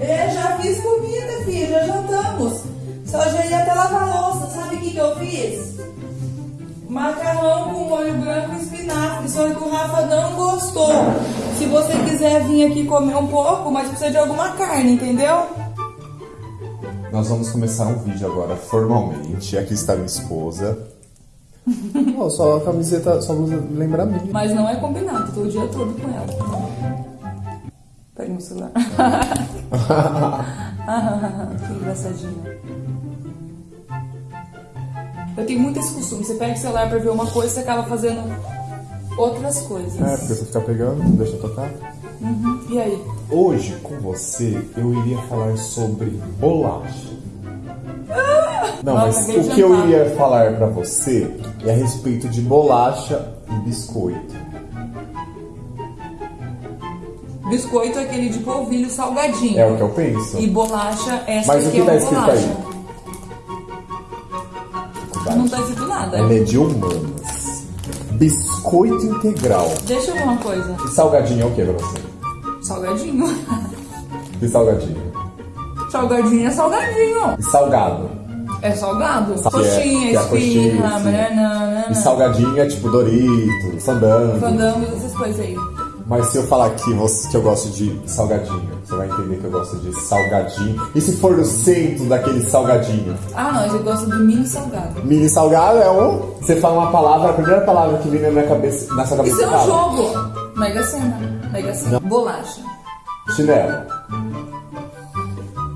Eu já fiz comida, filho, já jantamos. Só já ia até lavar a louça. Sabe o que, que eu fiz? Macarrão com molho branco e espinafre, só que o Rafa não gostou. Se você quiser vir aqui comer um pouco, mas precisa de alguma carne, entendeu? Nós vamos começar um vídeo agora formalmente. Aqui está minha esposa. Não, só a camiseta, só blusa lembra a minha. Mas não é combinado, tô o dia todo com ela. Pega meu celular. que engraçadinho. Eu tenho muito esse costume. Você pega o celular pra ver uma coisa e você acaba fazendo outras coisas. É, porque você fica pegando, não deixa eu tocar. Uhum. E aí? Hoje, com você, eu iria falar sobre bolacha. Não, Nossa, mas o que eu iria falar pra você é a respeito de bolacha e biscoito. Biscoito é aquele de polvilho salgadinho. É o que eu penso. E bolacha, essa Mas o aqui que é tá escrito bolacha. aí? Não tá escrito nada. Ela é de humanas. Biscoito integral. Deixa eu ver uma coisa. E salgadinho é o que pra você? Salgadinho. E salgadinho? Salgadinho é salgadinho. E salgado? É salgado. É- coxinha, é coxinha, esfirra, banana, E salgadinho é tipo Doritos, fandango. fandango, essas coisas aí. Mas se eu falar que, você, que eu gosto de salgadinho, você vai entender que eu gosto de salgadinho. E se for no centro daquele salgadinho? Ah, não, eu gosto do mini salgado. Mini salgado é um. Você fala uma palavra, a primeira palavra que vem na minha cabeça, na sua cabeça Isso é um fala. jogo. Mega Sena. Mega Sena. Bolacha. Chinelo.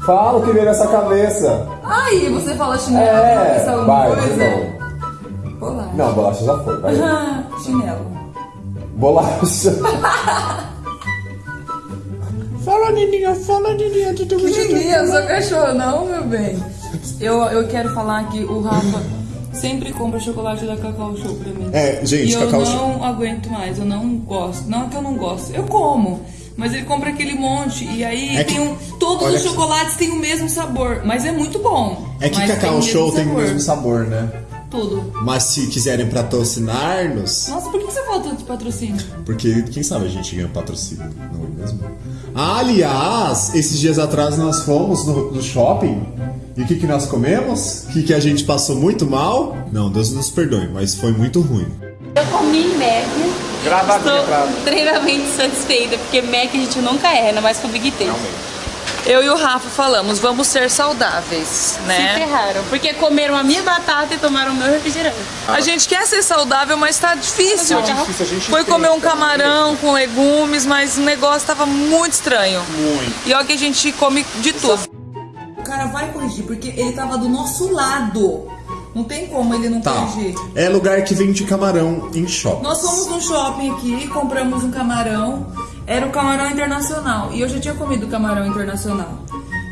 Fala o que vem nessa cabeça. Aí, você fala chinelo, É, pensa alguma vai, coisa? novo. Bolacha. Não, bolacha já foi, vai. Ah, chinelo. Bolacha. Fala, Nininha, fala, Nininha. Ninguém, eu sou cachorro, não, meu bem. Eu, eu quero falar que o Rafa sempre compra chocolate da Cacau Show pra mim. É, gente, e eu Cacau não Show. aguento mais, eu não gosto. Não é que eu não gosto, eu como. Mas ele compra aquele monte e aí É tem que- um. Todos os que- chocolates têm o mesmo sabor, mas é muito bom. É que Cacau o Show tem o mesmo sabor, né? Tudo. Mas se quiserem patrocinar-nos, Nossa, por que você falta de patrocínio? porque quem sabe a gente ganha patrocínio, não é mesmo? Aliás, esses dias atrás nós fomos no, no shopping e o que, que nós comemos? O que, que a gente passou muito mal? Não, Deus nos perdoe, mas foi muito ruim. Eu comi Mac. Estou extremamente satisfeita, porque Mac a gente nunca erra, ainda mais com o Big Taste. Eu e o Rafa falamos, vamos ser saudáveis, né? Se ferraram, porque comeram a minha batata e tomaram o meu refrigerante. A gente quer ser saudável, mas tá difícil. Tá difícil, a gente Foi comer um camarão com legumes, mas o negócio tava muito estranho. Muito. E olha que a gente come de tudo. O cara vai corrigir, porque ele tava do nosso lado. Não tem como ele não Tá. corrigir. É lugar que vende camarão em shopping. Nós fomos no shopping aqui, compramos um camarão. Era o camarão internacional. E eu já tinha comido camarão internacional.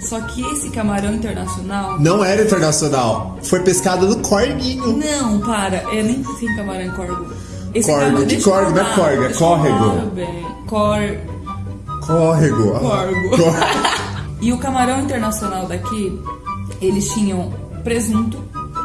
Só que esse camarão internacional. Não era internacional, foi pescado no corguinho. Não, para. É nem tem camarão em corgo. Esse Corgo, camarão- eu corgo, não é corgo, é córrego. Cor... Córrego. Corgo. Cor- E o camarão internacional daqui, eles tinham presunto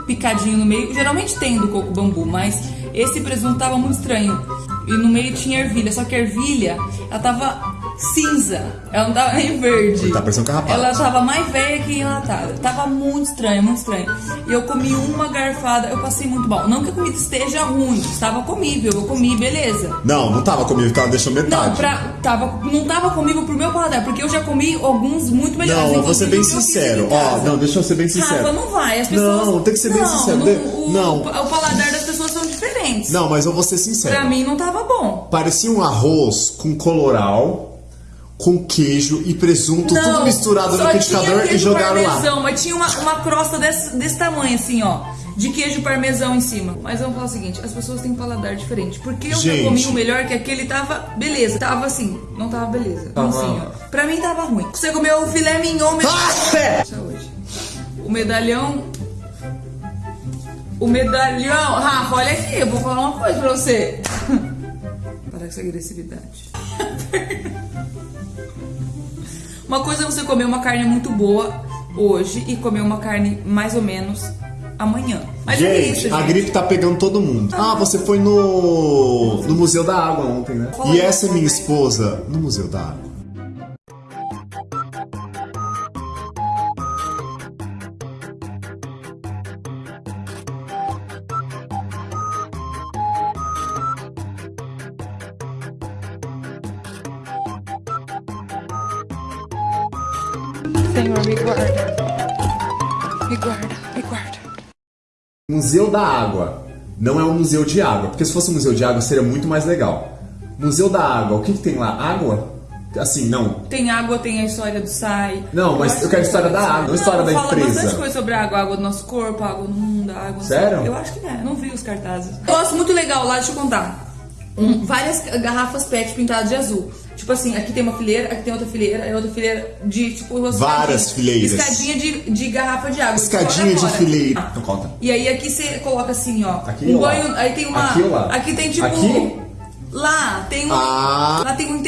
picadinho no meio. Geralmente tem do coco bambu, mas esse presunto tava muito estranho. E no meio tinha ervilha, só que a ervilha, ela tava cinza. Ela não tava nem verde. Tá parecendo carrapato. Ela tava mais velha que enlatada. Tava muito estranho, muito estranho. E eu comi uma garfada, eu passei muito mal. Não que a comida esteja ruim, estava comível, eu comi, beleza. Não, não tava comigo, tava deixando metade. Não, pra, tava, não tava comigo pro meu paladar, porque eu já comi alguns muito melhores. Não, eu vou ser bem sincero. Ó, casa. não, deixa eu ser bem sincero. Rafa, não vai, as pessoas... Não, tem que ser bem Não, sincero. Não, o, não. o paladar das pessoas são diferentes. Não, mas eu vou ser sincero. Pra mim não tava bom. Parecia um arroz com coloral, com queijo e presunto, Não, tudo misturado no liquidificador e jogaram parmesão, lá. Mas tinha uma, uma crosta desse, desse tamanho, assim, ó. De queijo parmesão em cima. Mas vamos falar o seguinte: as pessoas têm um paladar diferente. Porque eu Gente. já comi o melhor, que aquele tava beleza. Tava assim, não tava beleza. Tava- Assim, ó. Pra mim tava ruim. Você comeu o filé mignon mesmo. Ah! Saúde. O medalhão. O medalhão. Rafa, olha aqui, eu vou falar uma coisa pra você. Com essa agressividade. Uma coisa é você comer uma carne muito boa hoje e comer uma carne mais ou menos amanhã. Mas é gente, isso, a gente. gripe tá pegando todo mundo. Ah, você foi no, no Museu da Água ontem, né? E essa é minha esposa no Museu da Água. Senhor, me guarda. Me guarda, me guarda. Museu da Água. Não é um museu de água, porque se fosse um museu de água seria muito mais legal. Museu da Água, o que, que tem lá? Água? Assim, não. Tem água, tem a história do SAI. Não, mas eu quero a história da água, não a história da fala empresa. bastante coisa sobre a água, a água do nosso corpo, a água no mundo, a água... no Sério? Eu acho que é, não vi os cartazes. Gosto muito legal lá, deixa eu contar. Um, várias garrafas PET pintadas de azul. Tipo assim, aqui tem uma fileira, aqui tem outra fileira, é outra fileira de, tipo... uma Várias escadinha. fileiras. Escadinha de, de garrafa de água. Escadinha Você de fileira. fora. Então conta. E aí aqui você coloca assim, ó. Aqui um ou lá? banho. Aí tem uma. Aqui ou lá? Aqui tem tipo. Aqui? Lá tem um. Ah. Lá tem um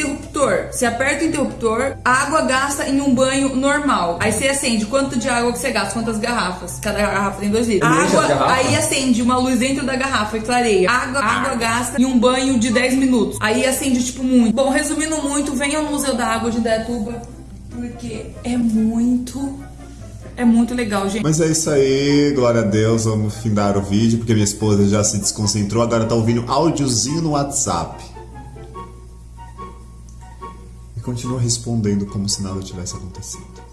interruptor. Você aperta o interruptor, a água gasta em um banho normal. Aí você acende quanto de água que você gasta, quantas garrafas. Cada garrafa tem dois litros. Água, aí acende uma luz dentro da garrafa e clareia. Água, água gasta em um banho de 10 minutos. Aí acende, tipo, muito. Bom, resumindo muito, venham no Museu da Água de Indaiatuba, porque é muito. É muito legal, gente. Mas é isso aí, glória a Deus, vamos findar o vídeo, porque minha esposa já se desconcentrou, agora tá ouvindo áudiozinho no WhatsApp. Continua respondendo como se nada tivesse acontecido.